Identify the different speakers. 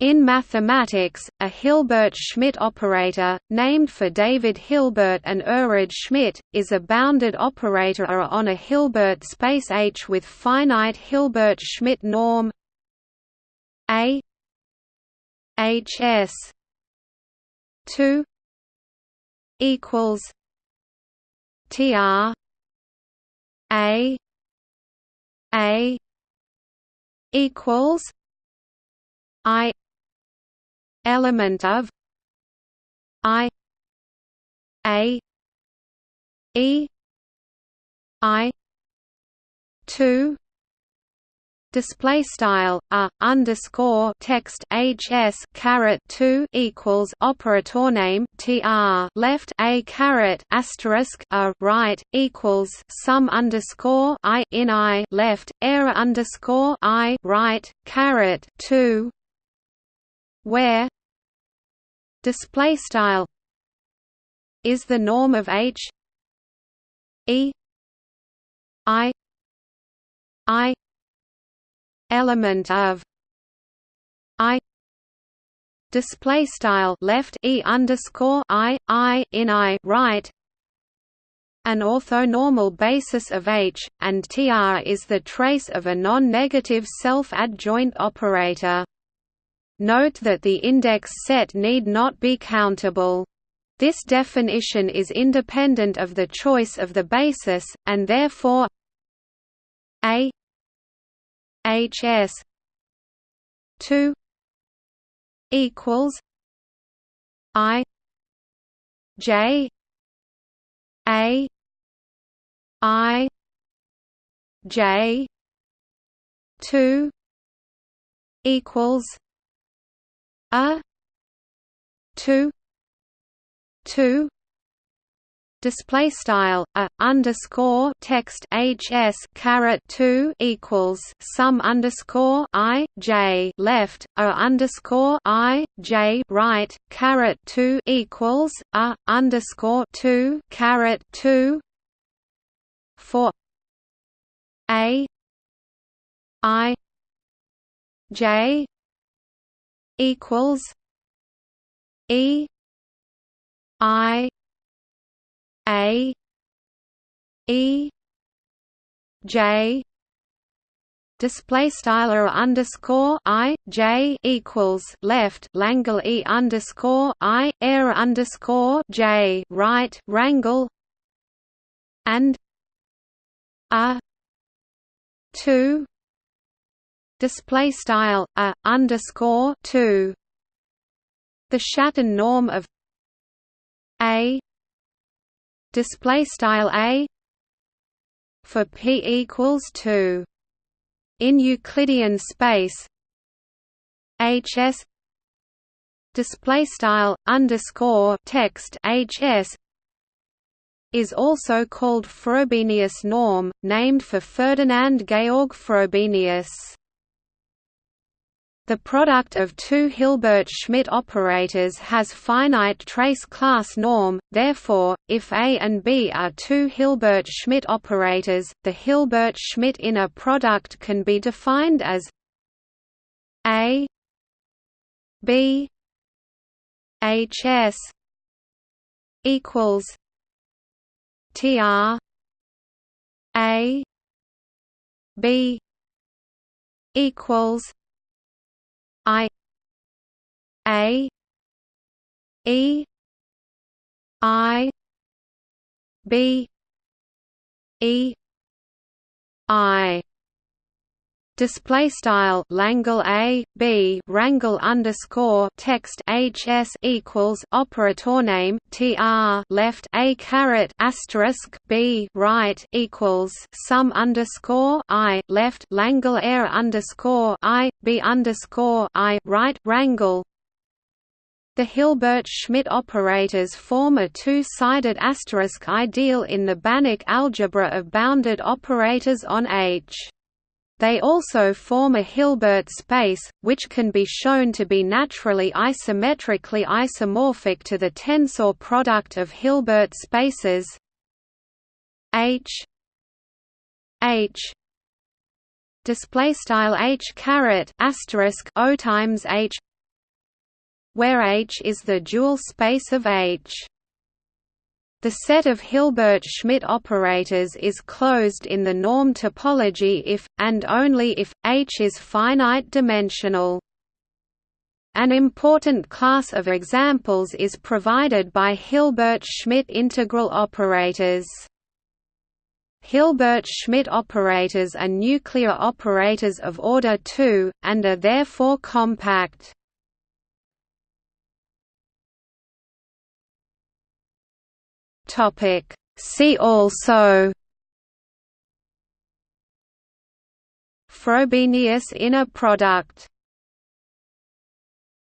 Speaker 1: In mathematics, a Hilbert-Schmidt operator, named for David Hilbert and Erhard Schmidt, is a bounded operator on a Hilbert space H with finite Hilbert-Schmidt norm A HS 2 equals TR A A equals I element of I A E I two display style a underscore text hs caret 2 equals operator name tr left a caret asterisk a right equals sum underscore i in i left error underscore i right caret 2 where? Display style. Is the norm of h? E? I? I? Element of? I? Display style. Left e underscore i i in i. Right? An orthonormal basis of H, and Tr is the trace of a non-negative self-adjoint operator. Note that the index set need not be countable. This definition is independent of the choice of the basis, and therefore A HS two equals I J A I J two equals a two two display style a underscore text hs caret 2 equals sum underscore i j left a underscore i j right caret 2 equals a underscore 2 caret 2 for a i j equals e i a E J display style underscore I J equals left Langle E underscore I air underscore J right rangle and a two display style a underscore two. The Schatten norm of a. Display style a. For p equals 2 in euclidean space hs display style underscore text hs is also called Frobenius norm, named for Ferdinand Georg Frobenius. The product of two Hilbert-Schmidt operators has finite trace class norm, therefore, if A and B are two Hilbert-Schmidt operators, the Hilbert-Schmidt inner product can be defined as A B HS equals TR A B equals I A E I B E I display style Langle A B rangle underscore text HS equals operator name TR left A caret asterisk B right equals sum underscore I left Langle air underscore I B underscore I right wrangle the Hilbert-Schmidt operators form a two-sided asterisk ideal in the Banach algebra of bounded operators on H. They also form a Hilbert space, which can be shown to be naturally isometrically isomorphic to the tensor product of Hilbert spaces H H display style H caret asterisk O times H where H is the dual space of H. The set of Hilbert-Schmidt operators is closed in the norm topology if, and only if, H is finite-dimensional. An important class of examples is provided by Hilbert-Schmidt integral operators. Hilbert-Schmidt operators are nuclear operators of order 2, and are therefore compact. Topic. See also Frobenius inner product